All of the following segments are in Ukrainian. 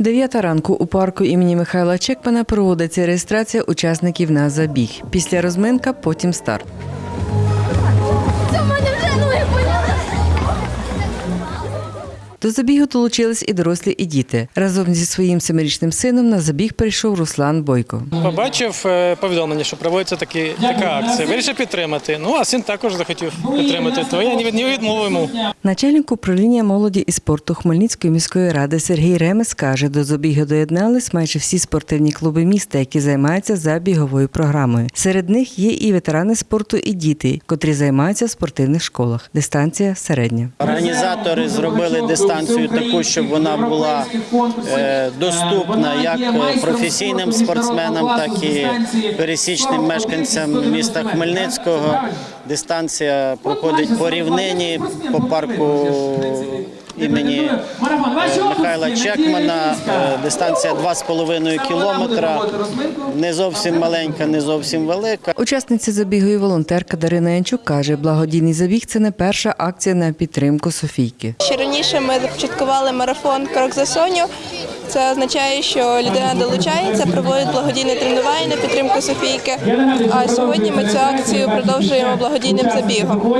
Дев'ята ранку у парку імені Михайла Чекмана проводиться реєстрація учасників на забіг. Після розминка, потім старт. Це в мене вже ноги. До забігу долучились і дорослі, і діти. Разом зі своїм семирічним сином на забіг прийшов Руслан Бойко. Побачив е, повідомлення, що проводиться такі, така акція. Вирішив підтримати. Ну а син також захотів підтримати. То я не від- не відмовив йому. Начальник управління молоді і спорту Хмельницької міської ради Сергій Ремес каже, до забігу доєднались майже всі спортивні клуби міста, які займаються забіговою програмою. Серед них є і ветерани спорту, і діти, котрі займаються в спортивних школах. Дистанція середня. Організатори зробили дистанцію таку, щоб вона була е, доступна як е, професійним спортсменам, так і пересічним мешканцям міста Хмельницького. Дистанція проходить по рівнині по парку імені е, Михайла Чекмана. Е, Дистанція 2,5 кілометра. Не зовсім маленька, не зовсім велика. Учасниця забігу і волонтерка Дарина Янчук каже, благодійний забіг це не перша акція на підтримку Софійки. Ще раніше ми започаткували марафон Крок за Соню. Це означає, що людина долучається, проводить благодійне тренування на підтримку Софійки. А сьогодні ми цю акцію продовжуємо благодійним забігом.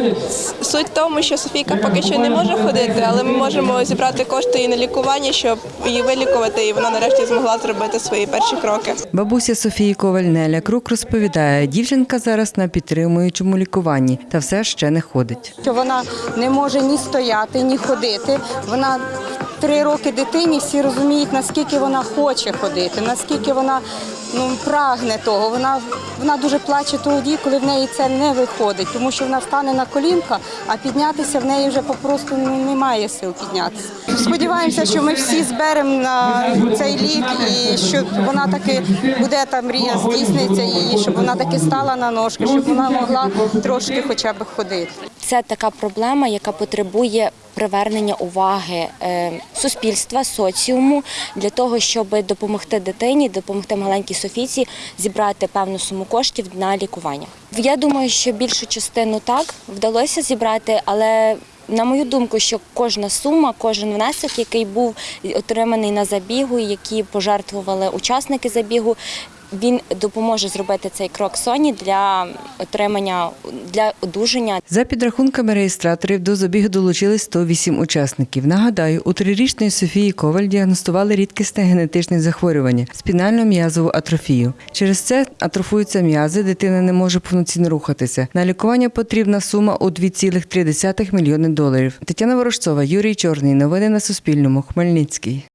Суть в тому, що Софійка поки що не може ходити, але ми можемо зібрати кошти їй на лікування, щоб її вилікувати, і вона нарешті змогла зробити свої перші кроки. Бабуся Софії Коваль Неля Крук розповідає, дівчинка зараз на підтримуючому лікуванні та все ще не ходить. що вона не може ні стояти, ні ходити. Вона три роки дитині, всі розуміють, наскільки вона хоче ходити, наскільки вона ну, прагне того. Вона, вона дуже плаче тоді, коли в неї це не виходить, тому що вона стане на колінка, а піднятися в неї вже попросту ну, немає сил піднятися. Сподіваємося, що ми всі зберемо на цей лік і що вона таки буде та мрія здійсниться її, щоб вона таки стала на ножки, щоб вона могла трошки хоча б ходити. Це така проблема, яка потребує привернення уваги е, суспільства, соціуму для того, щоб допомогти дитині, допомогти маленькій Софійці зібрати певну суму коштів на лікування. Я думаю, що більшу частину так вдалося зібрати, але на мою думку, що кожна сума, кожен внесок, який був отриманий на забігу, які пожертвували учасники забігу, він допоможе зробити цей крок Соні для отримання для одужання За підрахунками реєстраторів до забігу долучились 108 учасників. Нагадаю, у трирічної Софії Коваль діагностували рідкісне генетичне захворювання спінально м'язову атрофію. Через це атрофуються м'язи, дитина не може повноцінно рухатися. На лікування потрібна сума у 2,3 мільйони доларів. Тетяна Ворожцова, Юрій Чорний. Новини на Суспільному. Хмельницький.